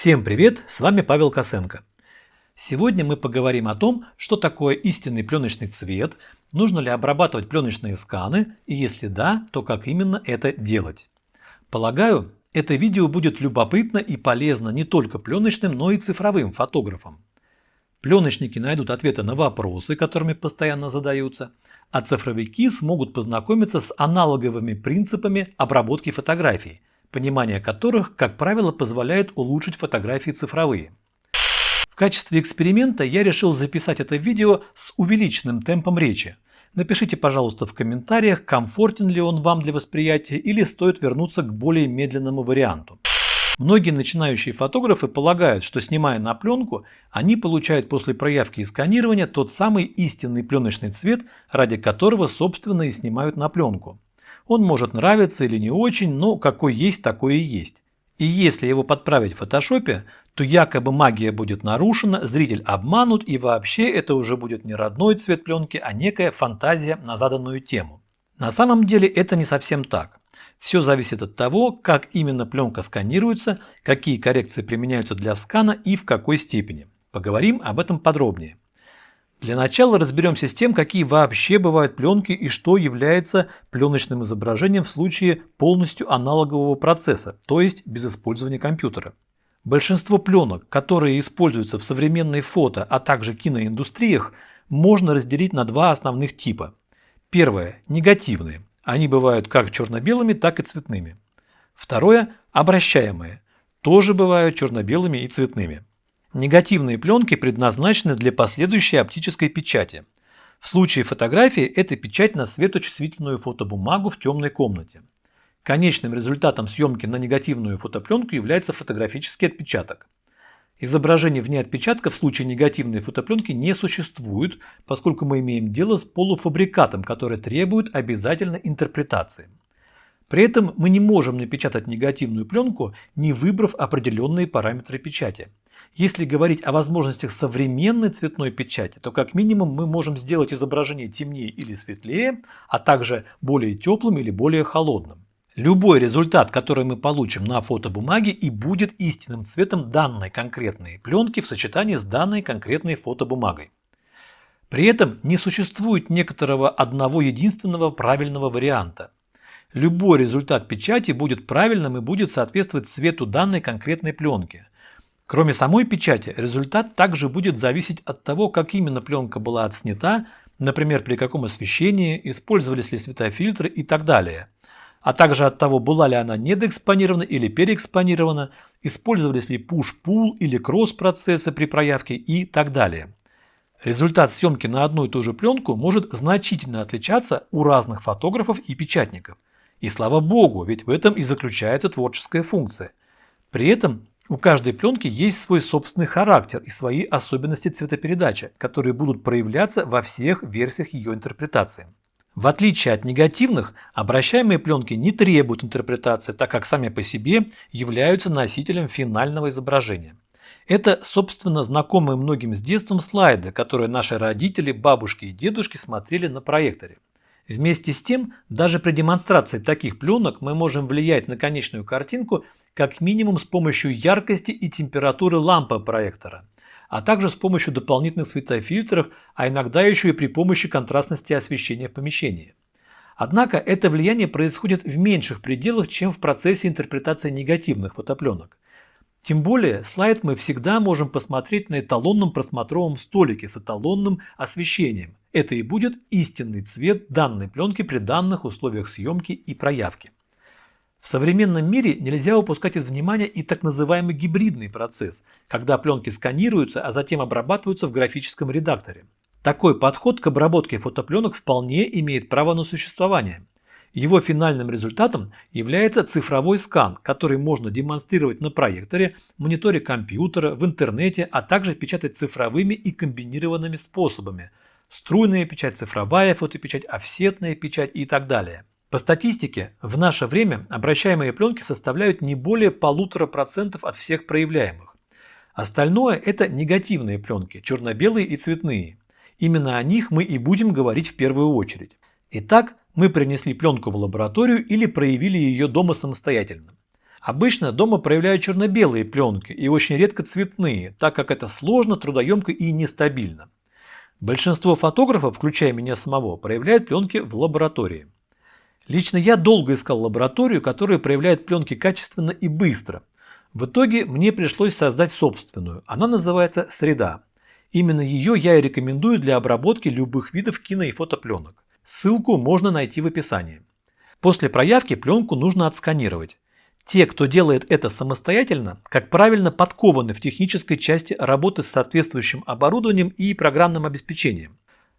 Всем привет, с вами Павел Косенко. Сегодня мы поговорим о том, что такое истинный пленочный цвет, нужно ли обрабатывать пленочные сканы и если да, то как именно это делать. Полагаю, это видео будет любопытно и полезно не только пленочным, но и цифровым фотографам. Пленочники найдут ответы на вопросы, которыми постоянно задаются, а цифровики смогут познакомиться с аналоговыми принципами обработки фотографий, понимание которых, как правило, позволяет улучшить фотографии цифровые. В качестве эксперимента я решил записать это видео с увеличенным темпом речи. Напишите, пожалуйста, в комментариях, комфортен ли он вам для восприятия или стоит вернуться к более медленному варианту. Многие начинающие фотографы полагают, что снимая на пленку, они получают после проявки и сканирования тот самый истинный пленочный цвет, ради которого собственно и снимают на пленку. Он может нравиться или не очень, но какой есть, такой и есть. И если его подправить в фотошопе, то якобы магия будет нарушена, зритель обманут и вообще это уже будет не родной цвет пленки, а некая фантазия на заданную тему. На самом деле это не совсем так. Все зависит от того, как именно пленка сканируется, какие коррекции применяются для скана и в какой степени. Поговорим об этом подробнее. Для начала разберемся с тем, какие вообще бывают пленки и что является пленочным изображением в случае полностью аналогового процесса, то есть без использования компьютера. Большинство пленок, которые используются в современной фото, а также киноиндустриях, можно разделить на два основных типа. Первое – негативные. Они бывают как черно-белыми, так и цветными. Второе – обращаемые. Тоже бывают черно-белыми и цветными. Негативные пленки предназначены для последующей оптической печати. В случае фотографии это печать на светочувствительную фотобумагу в темной комнате. Конечным результатом съемки на негативную фотопленку является фотографический отпечаток. Изображений вне отпечатка в случае негативной фотопленки не существует, поскольку мы имеем дело с полуфабрикатом, который требует обязательно интерпретации. При этом мы не можем напечатать негативную пленку, не выбрав определенные параметры печати. Если говорить о возможностях современной цветной печати, то как минимум мы можем сделать изображение темнее или светлее, а также более теплым или более холодным. Любой результат, который мы получим на фотобумаге и будет истинным цветом данной конкретной пленки в сочетании с данной конкретной фотобумагой. При этом не существует некоторого одного единственного правильного варианта. Любой результат печати будет правильным и будет соответствовать цвету данной конкретной пленки. Кроме самой печати, результат также будет зависеть от того, как именно пленка была отснята, например, при каком освещении, использовались ли светофильтры и так далее. А также от того, была ли она недоэкспонирована или переэкспонирована, использовались ли push-pull или кросс-процессы при проявке и так далее. Результат съемки на одну и ту же пленку может значительно отличаться у разных фотографов и печатников. И слава богу, ведь в этом и заключается творческая функция. При этом у каждой пленки есть свой собственный характер и свои особенности цветопередачи, которые будут проявляться во всех версиях ее интерпретации. В отличие от негативных, обращаемые пленки не требуют интерпретации, так как сами по себе являются носителем финального изображения. Это, собственно, знакомые многим с детством слайды, которые наши родители, бабушки и дедушки смотрели на проекторе. Вместе с тем, даже при демонстрации таких пленок мы можем влиять на конечную картинку как минимум с помощью яркости и температуры лампы проектора, а также с помощью дополнительных светофильтров, а иногда еще и при помощи контрастности освещения в помещении. Однако это влияние происходит в меньших пределах, чем в процессе интерпретации негативных фотопленок. Тем более слайд мы всегда можем посмотреть на эталонном просмотровом столике с эталонным освещением. Это и будет истинный цвет данной пленки при данных условиях съемки и проявки. В современном мире нельзя упускать из внимания и так называемый гибридный процесс, когда пленки сканируются, а затем обрабатываются в графическом редакторе. Такой подход к обработке фотопленок вполне имеет право на существование. Его финальным результатом является цифровой скан, который можно демонстрировать на проекторе, мониторе компьютера, в интернете, а также печатать цифровыми и комбинированными способами. Струйная печать, цифровая фотопечать, офсетная печать и так далее. По статистике, в наше время обращаемые пленки составляют не более полутора процентов от всех проявляемых. Остальное это негативные пленки, черно-белые и цветные. Именно о них мы и будем говорить в первую очередь. Итак, мы принесли пленку в лабораторию или проявили ее дома самостоятельно. Обычно дома проявляют черно-белые пленки и очень редко цветные, так как это сложно, трудоемко и нестабильно. Большинство фотографов, включая меня самого, проявляют пленки в лаборатории. Лично я долго искал лабораторию, которая проявляет пленки качественно и быстро. В итоге мне пришлось создать собственную. Она называется «Среда». Именно ее я и рекомендую для обработки любых видов кино и фотопленок. Ссылку можно найти в описании. После проявки пленку нужно отсканировать. Те, кто делает это самостоятельно, как правильно подкованы в технической части работы с соответствующим оборудованием и программным обеспечением.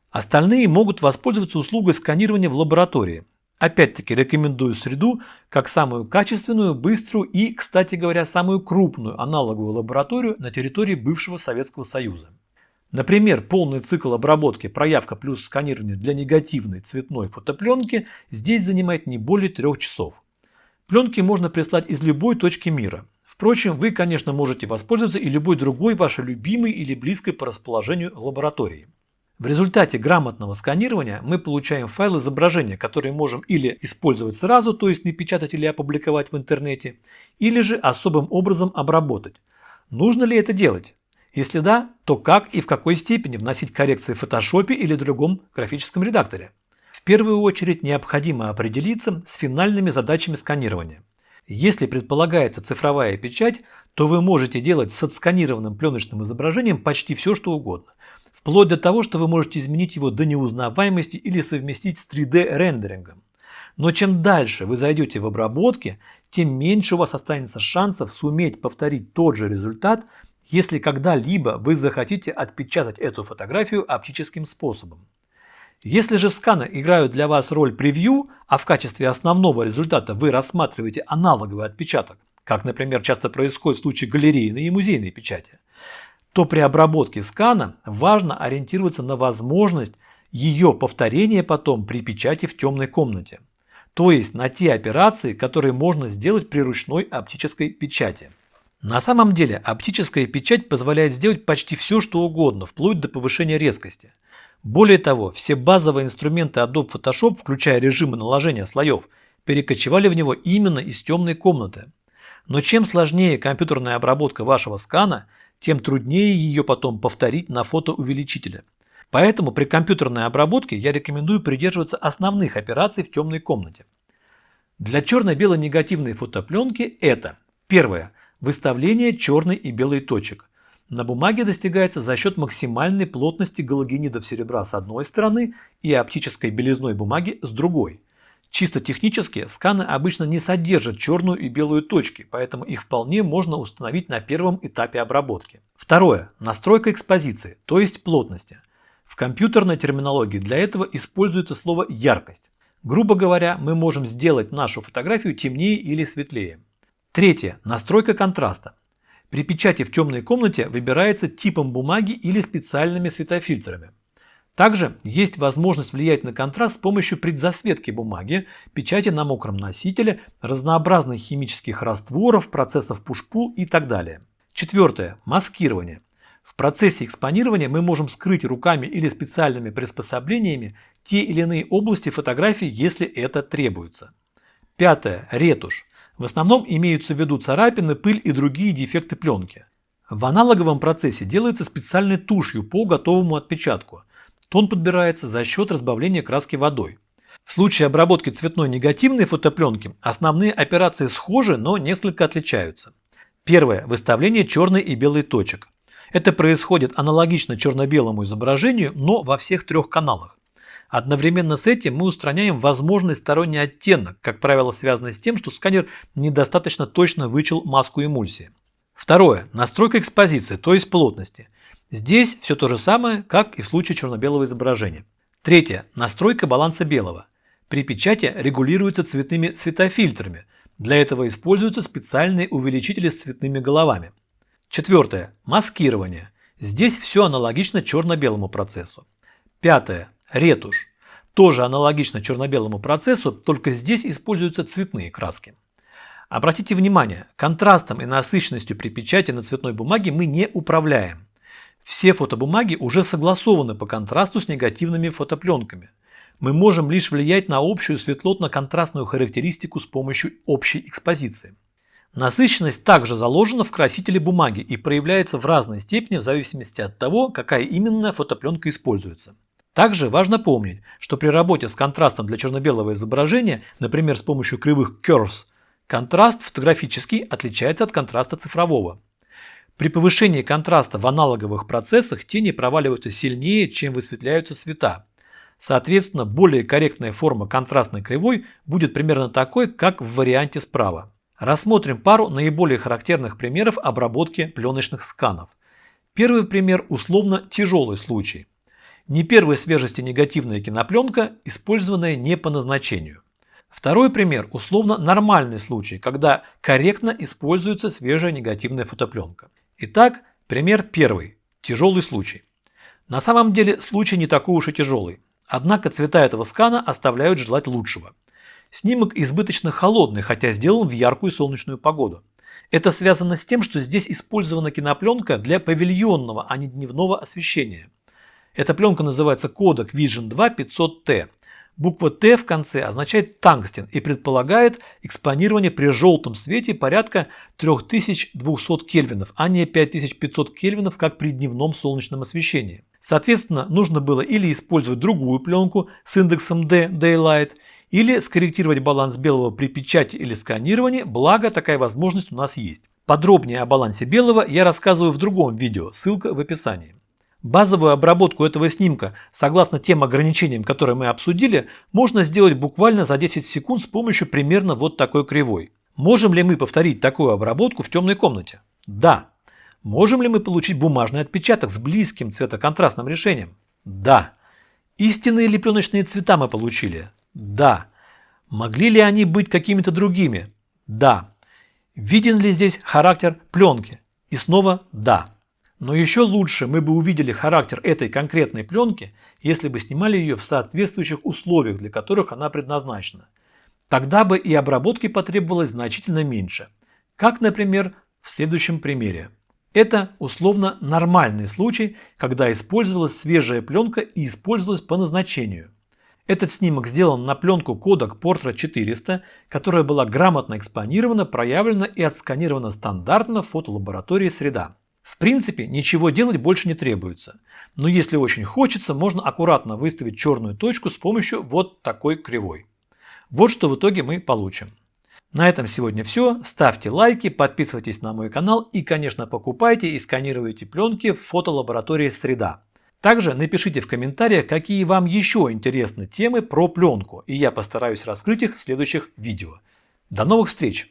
Остальные могут воспользоваться услугой сканирования в лаборатории. Опять-таки рекомендую среду как самую качественную, быструю и, кстати говоря, самую крупную аналоговую лабораторию на территории бывшего Советского Союза. Например, полный цикл обработки проявка плюс сканирование для негативной цветной фотопленки здесь занимает не более трех часов. Пленки можно прислать из любой точки мира. Впрочем, вы, конечно, можете воспользоваться и любой другой вашей любимой или близкой по расположению лаборатории. В результате грамотного сканирования мы получаем файл изображения, который можем или использовать сразу, то есть не печатать или опубликовать в интернете, или же особым образом обработать. Нужно ли это делать? Если да, то как и в какой степени вносить коррекции в Photoshop или другом графическом редакторе? В первую очередь необходимо определиться с финальными задачами сканирования. Если предполагается цифровая печать, то вы можете делать с отсканированным пленочным изображением почти все, что угодно. Вплоть до того, что вы можете изменить его до неузнаваемости или совместить с 3D рендерингом. Но чем дальше вы зайдете в обработке, тем меньше у вас останется шансов суметь повторить тот же результат, если когда-либо вы захотите отпечатать эту фотографию оптическим способом. Если же сканы играют для вас роль превью, а в качестве основного результата вы рассматриваете аналоговый отпечаток, как, например, часто происходит в случае галерейной и музейной печати, то при обработке скана важно ориентироваться на возможность ее повторения потом при печати в темной комнате. То есть на те операции, которые можно сделать при ручной оптической печати. На самом деле оптическая печать позволяет сделать почти все, что угодно, вплоть до повышения резкости – более того, все базовые инструменты Adobe Photoshop, включая режимы наложения слоев, перекочевали в него именно из темной комнаты. Но чем сложнее компьютерная обработка вашего скана, тем труднее ее потом повторить на фотоувеличителе. Поэтому при компьютерной обработке я рекомендую придерживаться основных операций в темной комнате. Для черно-белой негативной фотопленки это первое – выставление черной и белой точек на бумаге достигается за счет максимальной плотности галогенидов серебра с одной стороны и оптической белизной бумаги с другой. Чисто технически сканы обычно не содержат черную и белую точки, поэтому их вполне можно установить на первом этапе обработки. Второе. Настройка экспозиции, то есть плотности. В компьютерной терминологии для этого используется слово яркость. Грубо говоря, мы можем сделать нашу фотографию темнее или светлее. Третье. Настройка контраста. При печати в темной комнате выбирается типом бумаги или специальными светофильтрами. Также есть возможность влиять на контраст с помощью предзасветки бумаги, печати на мокром носителе, разнообразных химических растворов, процессов push-pull и так далее. Четвертое. Маскирование. В процессе экспонирования мы можем скрыть руками или специальными приспособлениями те или иные области фотографии, если это требуется. Пятое. Ретушь. В основном имеются в виду царапины, пыль и другие дефекты пленки. В аналоговом процессе делается специальной тушью по готовому отпечатку. Тон подбирается за счет разбавления краски водой. В случае обработки цветной негативной фотопленки основные операции схожи, но несколько отличаются. Первое. Выставление черной и белой точек. Это происходит аналогично черно-белому изображению, но во всех трех каналах. Одновременно с этим мы устраняем возможный сторонний оттенок, как правило связанный с тем, что сканер недостаточно точно вычел маску эмульсии. Второе. Настройка экспозиции, то есть плотности. Здесь все то же самое, как и в случае черно-белого изображения. Третье. Настройка баланса белого. При печати регулируется цветными цветофильтрами. Для этого используются специальные увеличители с цветными головами. Четвертое. Маскирование. Здесь все аналогично черно-белому процессу. Пятое. Ретушь. Тоже аналогично черно-белому процессу, только здесь используются цветные краски. Обратите внимание, контрастом и насыщенностью при печати на цветной бумаге мы не управляем. Все фотобумаги уже согласованы по контрасту с негативными фотопленками. Мы можем лишь влиять на общую светлотно-контрастную характеристику с помощью общей экспозиции. Насыщенность также заложена в красителе бумаги и проявляется в разной степени в зависимости от того, какая именно фотопленка используется. Также важно помнить, что при работе с контрастом для черно-белого изображения, например с помощью кривых curves, контраст фотографический отличается от контраста цифрового. При повышении контраста в аналоговых процессах тени проваливаются сильнее, чем высветляются цвета. Соответственно, более корректная форма контрастной кривой будет примерно такой, как в варианте справа. Рассмотрим пару наиболее характерных примеров обработки пленочных сканов. Первый пример условно тяжелый случай. Не первой свежести негативная кинопленка, использованная не по назначению. Второй пример – условно нормальный случай, когда корректно используется свежая негативная фотопленка. Итак, пример первый – тяжелый случай. На самом деле случай не такой уж и тяжелый, однако цвета этого скана оставляют желать лучшего. Снимок избыточно холодный, хотя сделан в яркую солнечную погоду. Это связано с тем, что здесь использована кинопленка для павильонного, а не дневного освещения. Эта пленка называется Kodak Vision 2 500T. Буква Т в конце означает тангстен и предполагает экспонирование при желтом свете порядка 3200 кельвинов, а не 5500 кельвинов, как при дневном солнечном освещении. Соответственно, нужно было или использовать другую пленку с индексом D Daylight, или скорректировать баланс белого при печати или сканировании, благо такая возможность у нас есть. Подробнее о балансе белого я рассказываю в другом видео, ссылка в описании. Базовую обработку этого снимка, согласно тем ограничениям, которые мы обсудили, можно сделать буквально за 10 секунд с помощью примерно вот такой кривой. Можем ли мы повторить такую обработку в темной комнате? Да. Можем ли мы получить бумажный отпечаток с близким цветоконтрастным решением? Да. Истинные ли пленочные цвета мы получили? Да. Могли ли они быть какими-то другими? Да. Виден ли здесь характер пленки? И снова да. Но еще лучше мы бы увидели характер этой конкретной пленки, если бы снимали ее в соответствующих условиях, для которых она предназначена. Тогда бы и обработки потребовалось значительно меньше. Как, например, в следующем примере. Это условно нормальный случай, когда использовалась свежая пленка и использовалась по назначению. Этот снимок сделан на пленку Kodak Portra 400, которая была грамотно экспонирована, проявлена и отсканирована стандартно в фотолаборатории «Среда». В принципе, ничего делать больше не требуется. Но если очень хочется, можно аккуратно выставить черную точку с помощью вот такой кривой. Вот что в итоге мы получим. На этом сегодня все. Ставьте лайки, подписывайтесь на мой канал и, конечно, покупайте и сканируйте пленки в фотолаборатории «Среда». Также напишите в комментариях, какие вам еще интересны темы про пленку, и я постараюсь раскрыть их в следующих видео. До новых встреч!